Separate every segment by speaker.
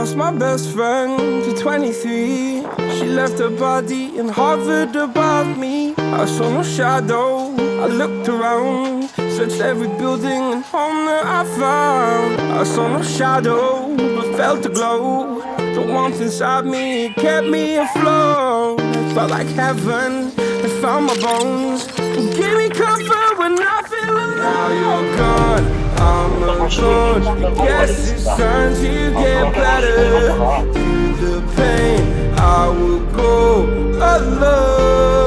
Speaker 1: lost my best friend to 23. She left her body in Harvard above me. I saw no shadow. I looked around, searched every building and home that I found. I saw no shadow, but felt a glow. The warmth inside me kept me afloat. Felt like heaven. It found my bones. Gave me comfort when I I'm. Guess it's time to get better. Through the pain, I will go alone.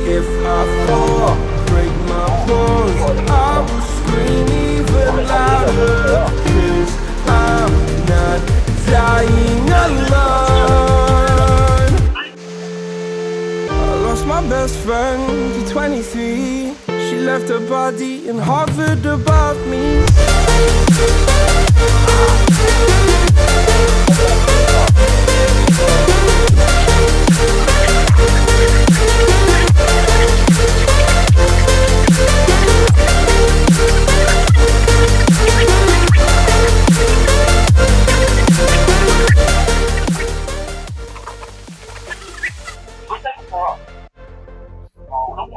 Speaker 1: If I fall, break my bones, I will scream even louder. Cause I'm not dying alone. I lost my best friend to 23. Left her body in Harvard above me.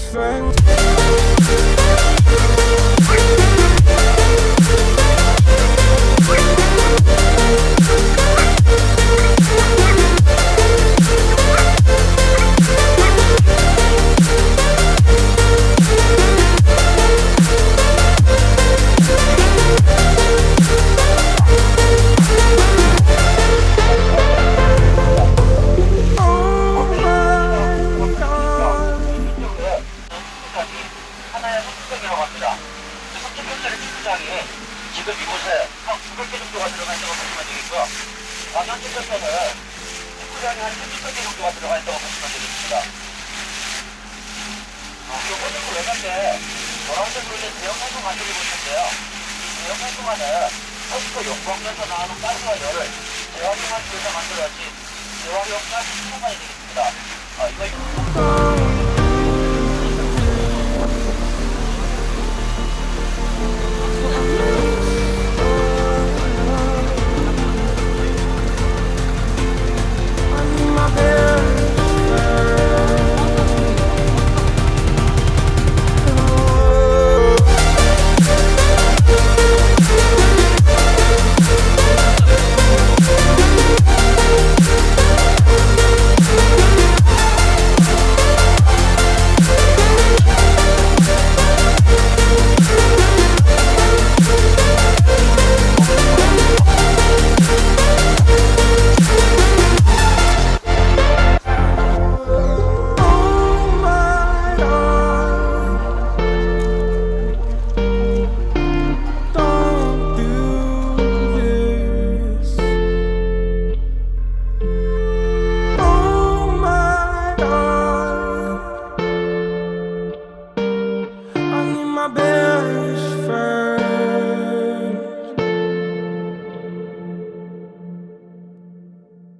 Speaker 1: best friend.
Speaker 2: 하나의 석축병이라고 합니다. 그 석축병짜리 축구장이 지금 이곳에 한 900개 정도가 들어가 있다고 보시면 되겠고요. 아, 현재적으로는 축구장이 한 30개 정도가 들어가 있다고 보시면 되겠습니다. 아, 이 호텔 외곽에 노란색으로 된 대형 활동 있는데요. 이 대형 활동화는 서스코 용광에서 나오는 가스와 열을 재활용하기 위해서 만들어진 재활용 가스 수송관이 되겠습니다. 아, 이거
Speaker 1: my best friend